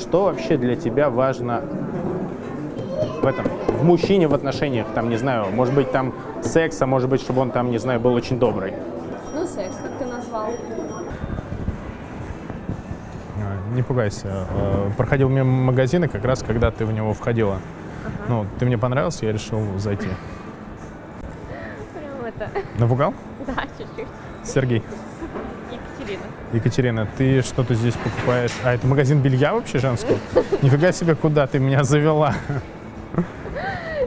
что вообще для тебя важно в этом, в мужчине в отношениях, там, не знаю, может быть, там секс, а может быть, чтобы он там, не знаю, был очень добрый? Ну, секс, как ты назвал. А, Не пугайся. Э, Проходил мимо магазина как раз, когда ты в него входила. Ну, ты мне понравился, я решил зайти. Прям это, Напугал? да, чуть-чуть. Сергей. Екатерина. Екатерина, ты что-то здесь покупаешь? А, это магазин белья вообще женского? Нифига себе, куда ты меня завела.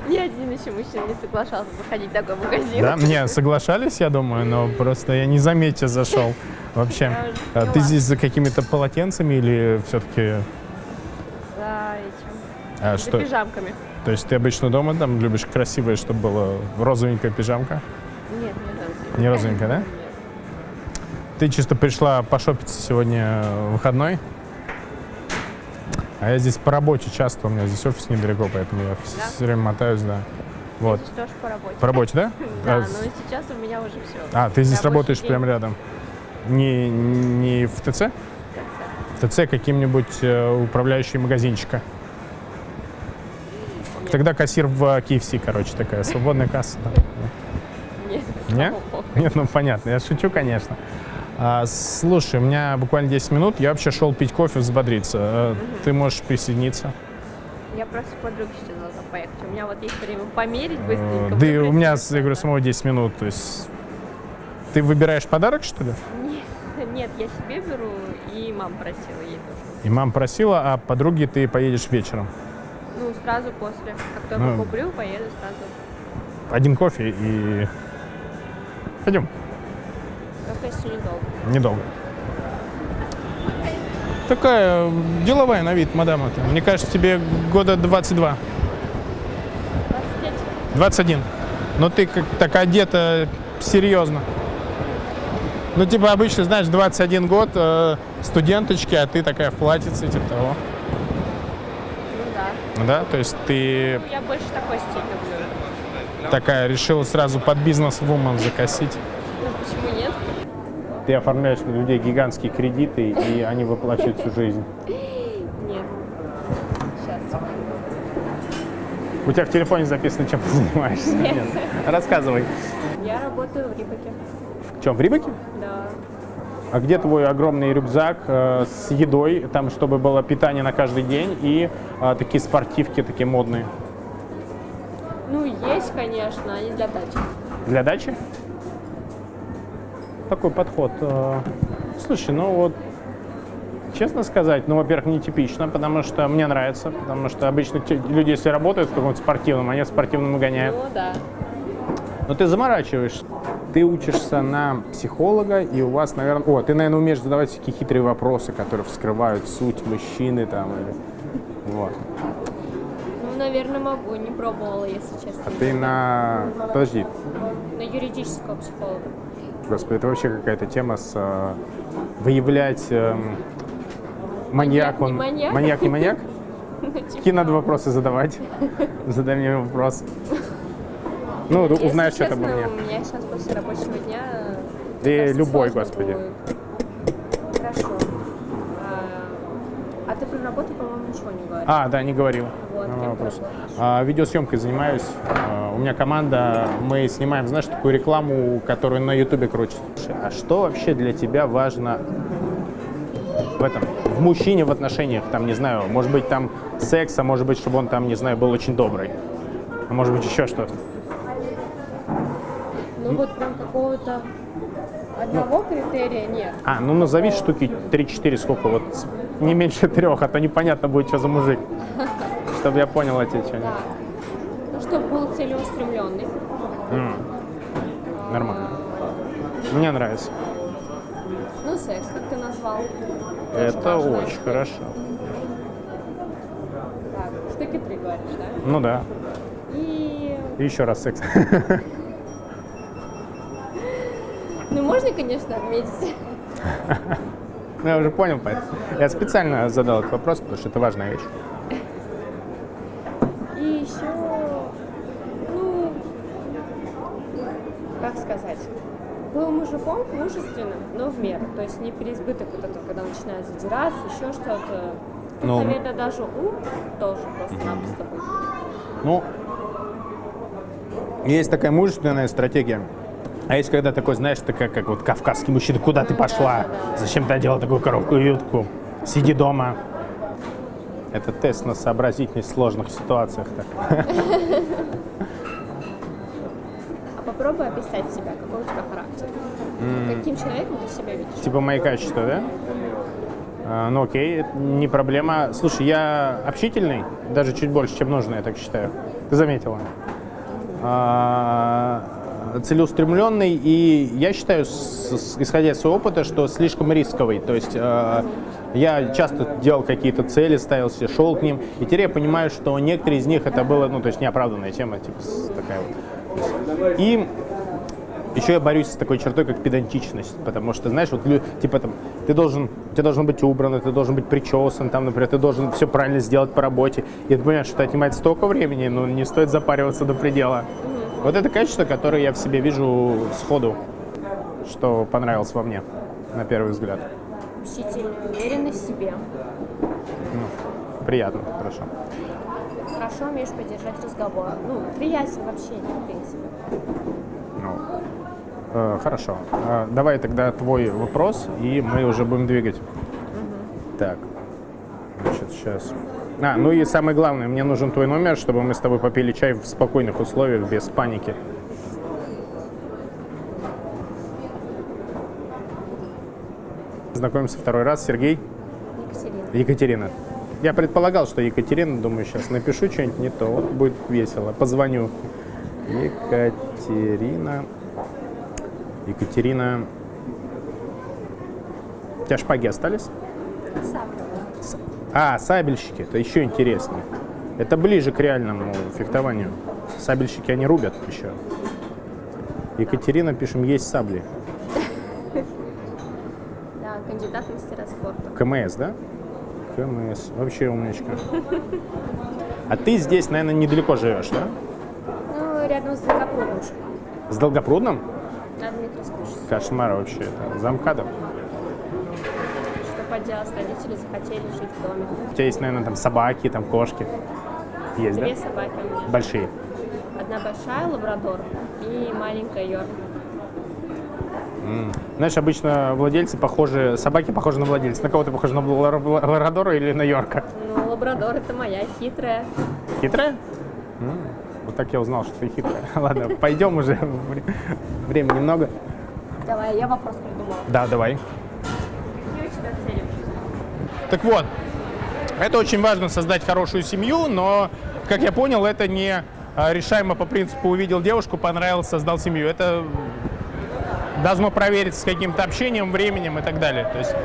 Ни один еще мужчина не соглашался заходить в такой магазин. Да, мне соглашались, я думаю, но просто я не заметил, зашел. Вообще, А ты здесь за какими-то полотенцами или все-таки... За этим. А, За что? пижамками. То есть ты обычно дома там любишь красивое, чтобы была розовенькая пижамка? Нет, не розовенькая. Не розовенькая, да? Нет. Ты чисто пришла пошопиться сегодня э, выходной? А я здесь по работе часто, у меня здесь офис недалеко, поэтому я Да? все время мотаюсь, да. Вот. Здесь тоже по работе. По работе, да? Да, А, но с- сейчас у меня уже все. А, ты здесь работаешь день. прямо рядом? Не, не в ТЦ? В ТЦ каким-нибудь э, управляющий магазинчика? Тогда кассир в KFC, короче, такая свободная касса. да. Нет. Не? слава богу. Нет, ну понятно, я шучу, конечно. А, слушай, у меня буквально 10 минут, я вообще шел пить кофе, взбодриться. Э, Ты можешь присоединиться? Я просто подругой сейчас должна поехать. У меня вот есть время померить Э, быстренько. Да и у меня, я говорю, самого 10 минут, то есть... Ты выбираешь подарок, что ли? Нет, нет, я себе беру, и мама просила ей тоже. И мама просила, а подруги ты поедешь вечером. Ну, сразу после. Как только Ну. куплю, поеду сразу. Один кофе и... Пойдем. Еще недолго. Недолго. Такая деловая на вид, мадам. это. Мне кажется, тебе года 22. 29. 21. Но ты как так одета серьезно. Ну, типа, обычно, знаешь, 21 год, э, студенточки, а ты такая в платьице, типа того. Ну да. Да, то есть ты Ну, я больше такой стиль люблю. такая решила сразу под бизнес-вумен закосить. Нет? Ты оформляешь на людей гигантские кредиты, и они выплачивают всю жизнь. Нет. Сейчас. У тебя в телефоне записано, чем ты занимаешься? Нет. Рассказывай. Я работаю в Рибаке. В чем, в Рибаке? Да. А где твой огромный рюкзак э, с едой, там, чтобы было питание на каждый день и э, такие спортивки, такие модные? Ну, есть, конечно, они для дачи. Для дачи? Такой подход. э, Слушай, ну вот, честно сказать, ну, во-первых, нетипично, потому что мне нравится, потому что обычно люди, если работают в каком-то спортивном, они в спортивном гоняют. Ну, да. Но ты заморачиваешься. Ты учишься на психолога, и у вас, наверное... О, ты, наверное, умеешь задавать всякие хитрые вопросы, которые вскрывают суть мужчины там или... Вот. Ну, наверное, могу. Не пробовала, если честно. А ты на... Подожди, На юридического психолога. Господи, это вообще какая-то тема с... э, выявлять... эм, маньяк, он... маньяк? Маньяк, не маньяк? Ну, типа, Какие надо вопросы задавать? Задай мне вопрос. Ну, если узнаешь что-то обо мне. у меня сейчас после рабочего дня... Да любой, господи. будет. Хорошо. А, а ты про работу, по-моему, ничего не говоришь. А, да, не говорил. Вот, кем вопрос. А, видеосъемкой занимаюсь. А, у меня команда, мы снимаем, знаешь, такую рекламу, которую на Ютубе крутят. А что вообще для тебя важно в этом, в мужчине в отношениях, там, не знаю, может быть, там секс, а может быть, чтобы он там, не знаю, был очень добрый. А может быть, еще что-то. Ну, вот прям какого-то одного критерия нет. А, ну назови штуки 3-4, сколько, вот не меньше трех, а то непонятно будет, что за мужик. Чтобы я понял эти что Да. Ну, чтобы был целеустремленный. Нормально. Мне нравится. Ну, секс, как ты назвал. Это очень штука. хорошо. Так, штуки три говоришь, да? Ну да. И, И еще раз секс. ну, можно, конечно, отметить. Ну, Я уже понял, поэтому. Я специально задал этот вопрос, потому что это важная вещь. И еще, ну, как сказать, был мужиком мужественным, но в меру. То есть не переизбыток вот этого, когда начинает задираться, еще что-то. Ну. Наверное, даже ум тоже просто-напросто будет. Ну, есть такая мужественная стратегия. А есть когда такой, знаешь, такая, как вот кавказский мужчина, куда ты пошла? Зачем ты одела такую коробку и юбку? Сиди дома. Это тест на сообразительность в сложных ситуациях. Так. А попробуй описать себя, какой у тебя характер. Каким человеком ты себя видишь? Типа мои качества, да? А, ну окей, это не проблема. Слушай, я общительный, даже чуть больше, чем нужно, я так считаю. Ты заметила? А, целеустремленный, и я считаю, исходя из своего опыта, что слишком рисковый. То есть а, я часто делал какие-то цели, ставил себе, шел к ним, и теперь я понимаю, что некоторые из них это было, ну, то есть неоправданная тема, типа такая вот. И еще я борюсь с такой чертой, как педантичность, потому что, знаешь, вот типа там, ты должен, ты должен быть убран, ты должен быть причесан, там, например, ты должен все правильно сделать по работе. И ты понимаешь, что это отнимает столько времени, но не стоит запариваться до предела. Вот это качество, которое я в себе вижу сходу, что понравилось во мне, на первый взгляд. Общительный, уверенный в себе. Ну, приятно, хорошо. Хорошо умеешь поддержать разговор. Ну, приятен в общении, в принципе. Ну, э, хорошо. Э, давай тогда твой вопрос, и мы уже будем двигать. Так. Значит, сейчас. А, ну и самое главное, мне нужен твой номер, чтобы мы с тобой попили чай в спокойных условиях, без паники. Знакомимся второй раз. Сергей, Екатерина. Екатерина. Я предполагал, что Екатерина, думаю, сейчас напишу что-нибудь не то, вот будет весело. Позвоню. Екатерина. Екатерина. У тебя шпаги остались? С- А, сабельщики, это еще интереснее. Это ближе к реальному фехтованию. Сабельщики, они рубят еще. Екатерина, пишем, есть сабли. Да, кандидат в мастера спорта. КМС, да? КМС. Вообще умничка. А ты здесь, наверное, недалеко живешь, да? Ну, рядом с Долгопрудным. С Долгопрудным? Шоссе. Кошмар вообще. Это замкадом. Поделать, родители захотели жить в доме. У тебя есть, наверное, там собаки, там кошки. Есть, Две да? собаки у меня. Большие. Одна большая лабрадор и маленькая Йорк. Знаешь, обычно владельцы похожи, собаки похожи на владельца. На кого ты похож, на лабрадора или на Йорка? Ну, лабрадор это моя хитрая. Хитрая? Вот так я узнал, что ты хитрая. Ладно, пойдем уже. Вре- Времени немного. Давай, я вопрос придумала. Да, давай. Какие у тебя цели в жизни? Так вот, это очень важно создать хорошую семью, но, как я понял, это не а, решаемо по принципу увидел девушку, понравилось, создал семью. Это должно провериться с каким-то общением, временем и так далее. То есть,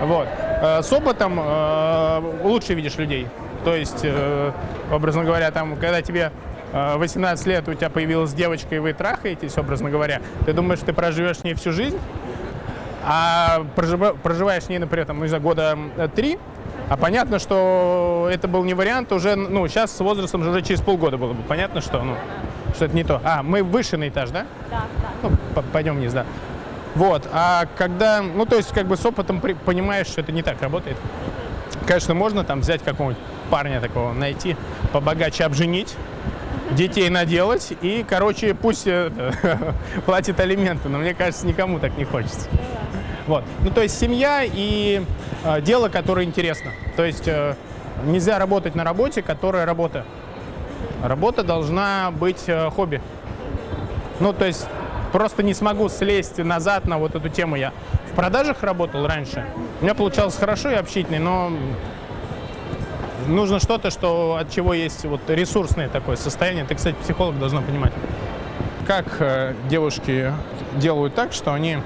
вот. Э, С опытом э, лучше видишь людей. То есть, э, образно говоря, там, когда тебе э, 18 лет, у тебя появилась девочка, и вы трахаетесь, образно говоря, ты думаешь, ты проживешь с ней всю жизнь, а прожива- проживаешь с ней, например, там, ну, не знаю, года три, а понятно, что это был не вариант уже, ну, сейчас с возрастом же уже через полгода было бы понятно, что, ну, что это не то. А, мы выше на этаж, да? Да, да. Ну, пойдем вниз, да. Вот, а когда, ну, то есть, как бы с опытом при- понимаешь, что это не так работает. Конечно, можно там взять какого-нибудь парня такого, найти, побогаче обженить, детей наделать и, короче, пусть э, платит алименты, но мне кажется, никому так не хочется. Вот. Ну, то есть семья и э, дело, которое интересно. То есть э, нельзя работать на работе, которая работа. Работа должна быть э, хобби. Ну, то есть просто не смогу слезть назад на вот эту тему. Я в продажах работал раньше. У меня получалось хорошо и общительный, но нужно что-то, что, от чего есть вот ресурсное такое состояние. Ты, кстати, психолог должна понимать. Как э, девушки делают так, что они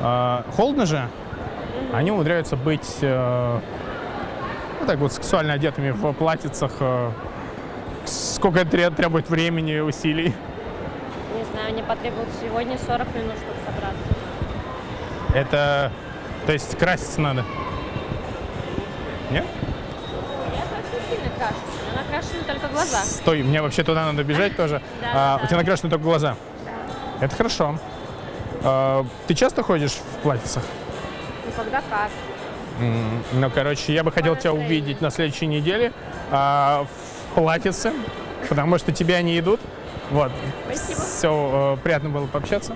э, холодно же, они умудряются быть э, ну, так вот сексуально одетыми в платьицах. э, сколько это треб- требует времени усилий. Не знаю, мне потребовалось сегодня 40 минут, чтобы собраться. Это, то есть краситься надо. Нет? Я очень сильно крашусь. Она накрашены только глаза. Стой, мне вообще туда надо бежать тоже. Да, А, да, У тебя да. накрашены только глаза. Это хорошо. А, Ты часто ходишь в платьицах? Ну, когда как. Ну, короче, я бы хотел тебя увидеть на следующей неделе а, в платьице, потому что тебе они идут. Вот. Спасибо. Все, приятно было пообщаться.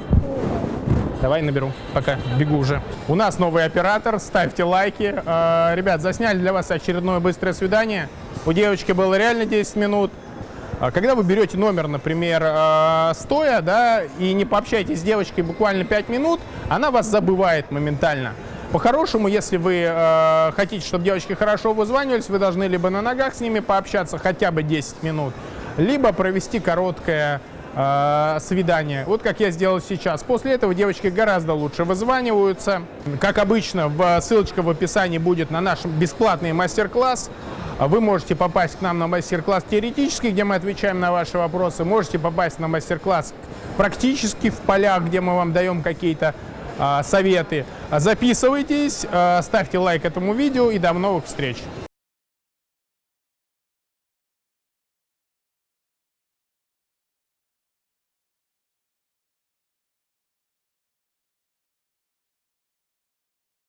Давай наберу, пока бегу уже. У нас новый оператор, ставьте лайки. Э, Ребят, засняли для вас очередное быстрое свидание. У девочки было реально 10 минут. А Когда вы берете номер, например, э, стоя, да, и не пообщаетесь с девочкой буквально 5 минут, она вас забывает моментально. По-хорошему, если вы э, хотите, чтобы девочки хорошо вызванивались, вы должны либо на ногах с ними пообщаться хотя бы 10 минут, либо провести короткое э, свидание. Вот как я сделал сейчас. После этого девочки гораздо лучше вызваниваются. Как обычно, ссылочка в описании будет на наш бесплатный мастер-класс. А Вы можете попасть к нам на мастер-класс теоретический, где мы отвечаем на ваши вопросы. Можете попасть на мастер-класс практически в полях, где мы вам даем какие-то а, советы. Записывайтесь, ставьте лайк этому видео и до новых встреч.